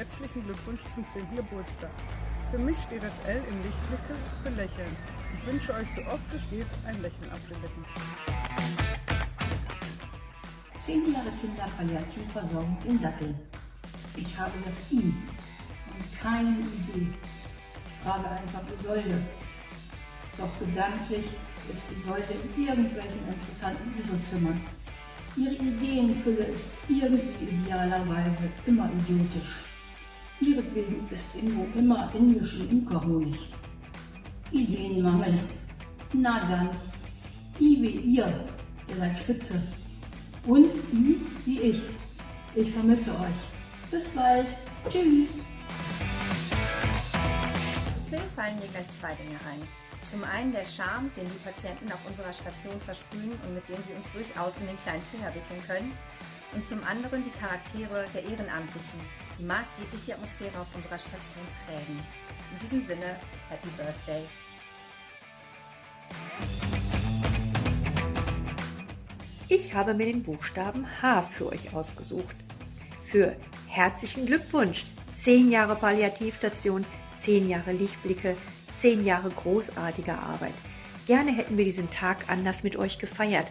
herzlichen Glückwunsch zum 10. Geburtstag. Für mich steht das L in Lichtblicke für Lächeln. Ich wünsche euch so oft es geht ein Lächeln Lippen. Zehn Jahre Kinderpalliativversorgung in Datteln. Ich habe das I und keine Idee. Frage einfach Isolde. Doch gedanklich ist Isolde in irgendwelchen interessanten ISO-Zimmern. Ihre Ideenfülle ist irgendwie idealerweise immer idiotisch. Ihretwegen ist Ingo immer indischen Imkerhonig. Ideenmangel. Na dann, I wie ihr, ihr seid spitze. Und I wie ich. Ich vermisse euch. Bis bald. Tschüss. Zu 10 fallen mir gleich zwei Dinge ein. Zum einen der Charme, den die Patienten auf unserer Station versprühen und mit dem sie uns durchaus in den kleinen Finger wickeln können. Und zum anderen die Charaktere der Ehrenamtlichen, die maßgeblich die Atmosphäre auf unserer Station prägen. In diesem Sinne, Happy Birthday! Ich habe mir den Buchstaben H für euch ausgesucht. Für herzlichen Glückwunsch! 10 Jahre Palliativstation, 10 Jahre Lichtblicke, 10 Jahre großartiger Arbeit. Gerne hätten wir diesen Tag anders mit euch gefeiert.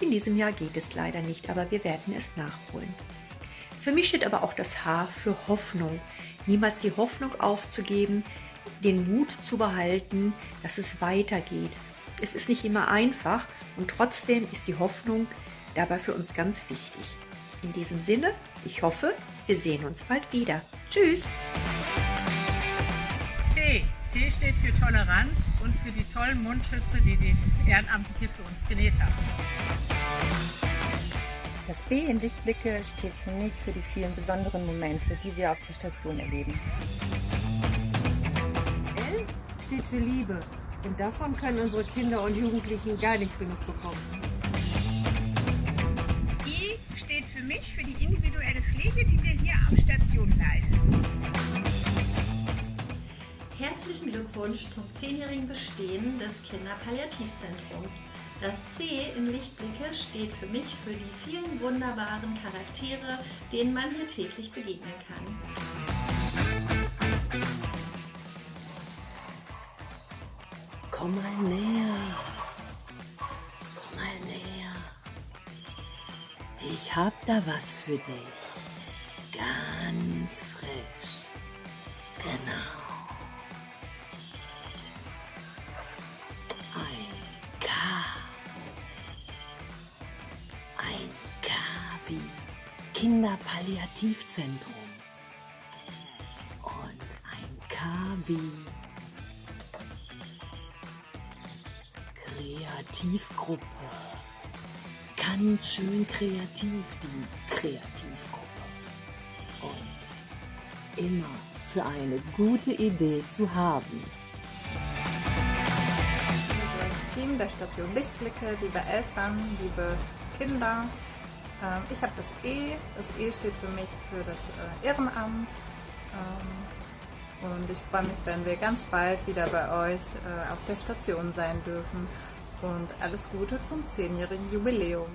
In diesem Jahr geht es leider nicht, aber wir werden es nachholen. Für mich steht aber auch das H für Hoffnung. Niemals die Hoffnung aufzugeben, den Mut zu behalten, dass es weitergeht. Es ist nicht immer einfach und trotzdem ist die Hoffnung dabei für uns ganz wichtig. In diesem Sinne, ich hoffe, wir sehen uns bald wieder. Tschüss! T. T steht für Toleranz und für die tollen Mundschütze, die die Ehrenamtliche für uns genäht haben. B in Lichtblicke steht für mich für die vielen besonderen Momente, die wir auf der Station erleben. L steht für Liebe und davon können unsere Kinder und Jugendlichen gar nicht genug bekommen. I steht für mich für die individuelle Pflege, die wir hier am Station leisten. Herzlichen Glückwunsch zum zehnjährigen Bestehen des Kinderpalliativzentrums. Das C in Lichtblicke steht für mich für die vielen wunderbaren Charaktere, denen man hier täglich begegnen kann. Komm mal näher. Komm mal näher. Ich hab da was für dich. Ganz frisch. Genau. Kinderpalliativzentrum. Und ein K wie Kreativgruppe. Ganz schön kreativ, die Kreativgruppe. Und immer für eine gute Idee zu haben. Liebes Team der Station Lichtblicke, liebe Eltern, liebe Kinder. Ähm, ich habe das E. Das E steht für mich für das äh, Ehrenamt. Ähm, und ich freue mich, wenn wir ganz bald wieder bei euch äh, auf der Station sein dürfen. Und alles Gute zum 10-jährigen Jubiläum.